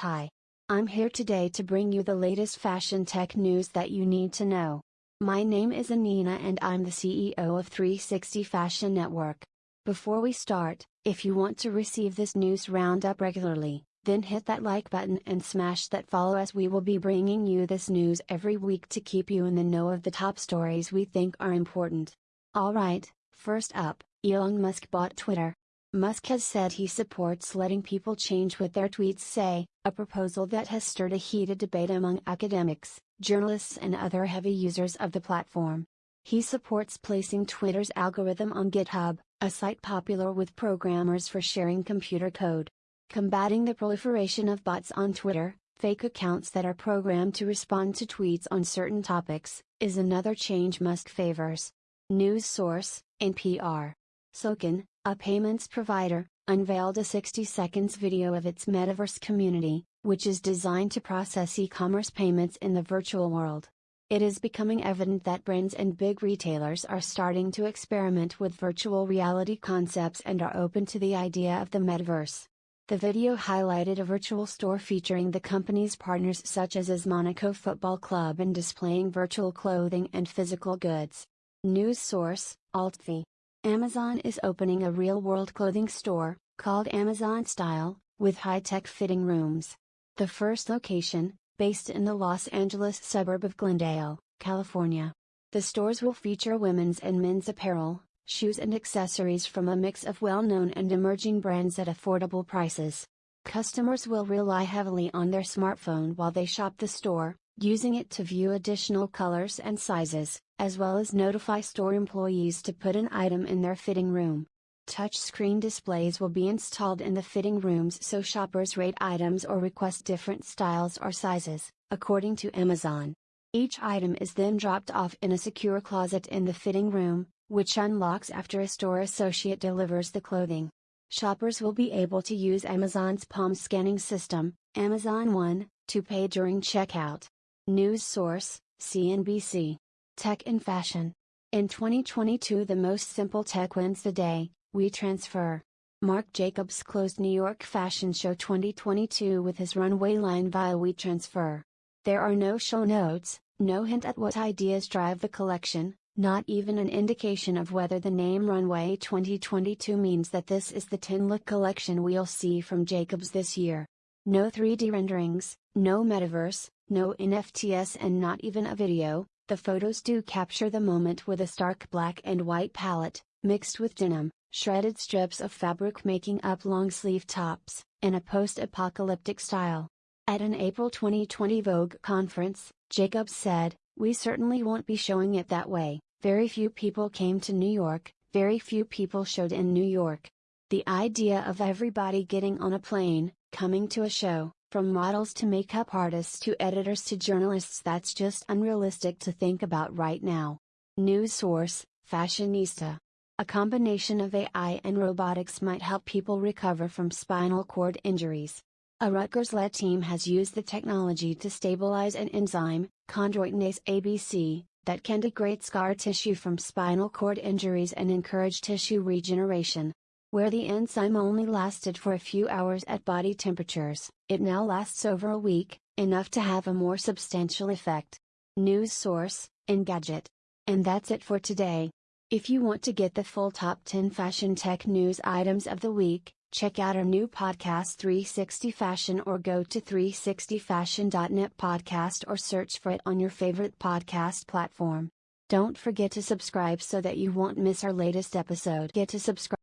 Hi. I'm here today to bring you the latest fashion tech news that you need to know. My name is Anina and I'm the CEO of 360 Fashion Network. Before we start, if you want to receive this news roundup regularly, then hit that like button and smash that follow as we will be bringing you this news every week to keep you in the know of the top stories we think are important. Alright, first up, Elon Musk bought Twitter. Musk has said he supports letting people change what their tweets say, a proposal that has stirred a heated debate among academics, journalists, and other heavy users of the platform. He supports placing Twitter's algorithm on GitHub, a site popular with programmers for sharing computer code. Combating the proliferation of bots on Twitter, fake accounts that are programmed to respond to tweets on certain topics, is another change Musk favors. News source, NPR. SoKin, a payments provider, unveiled a 60 seconds video of its metaverse community, which is designed to process e commerce payments in the virtual world. It is becoming evident that brands and big retailers are starting to experiment with virtual reality concepts and are open to the idea of the metaverse. The video highlighted a virtual store featuring the company's partners such as as Monaco Football Club and displaying virtual clothing and physical goods. News source, AltFi. Amazon is opening a real world clothing store, called Amazon Style, with high tech fitting rooms. The first location, based in the Los Angeles suburb of Glendale, California. The stores will feature women's and men's apparel, shoes, and accessories from a mix of well known and emerging brands at affordable prices. Customers will rely heavily on their smartphone while they shop the store, using it to view additional colors and sizes, as well as notify store employees to put an item in their fitting room. Touchscreen displays will be installed in the fitting rooms so shoppers rate items or request different styles or sizes, according to Amazon. Each item is then dropped off in a secure closet in the fitting room, which unlocks after a store associate delivers the clothing. Shoppers will be able to use Amazon's palm scanning system, Amazon One, to pay during checkout. News source, CNBC. Tech and Fashion. In 2022, the most simple tech wins the day, WeTransfer. Marc Jacobs closed New York Fashion Show 2022 with his runway line via WeTransfer. There are no show notes, no hint at what ideas drive the collection, not even an indication of whether the name Runway 2022 means that this is the 10 look collection we'll see from Jacobs this year. No 3D renderings, no metaverse, no NFTs, and not even a video. The photos do capture the moment with a stark black and white palette, mixed with denim, shredded strips of fabric making up long sleeve tops, in a post apocalyptic style. At an April 2020 Vogue conference, Jacobs said, We certainly won't be showing it that way. Very few people came to New York, very few people showed in New York. The idea of everybody getting on a plane, coming to a show, from models to makeup artists to editors to journalists that's just unrealistic to think about right now. News source, Fashionista. A combination of AI and robotics might help people recover from spinal cord injuries. A Rutgers led team has used the technology to stabilize an enzyme, chondroitinase ABC, that can degrade scar tissue from spinal cord injuries and encourage tissue regeneration. Where the enzyme only lasted for a few hours at body temperatures, it now lasts over a week, enough to have a more substantial effect. News source, Engadget. And that's it for today. If you want to get the full top 10 fashion tech news items of the week, check out our new podcast 360 Fashion or go to 360fashion.net podcast or search for it on your favorite podcast platform. Don't forget to subscribe so that you won't miss our latest episode. Get to subscribe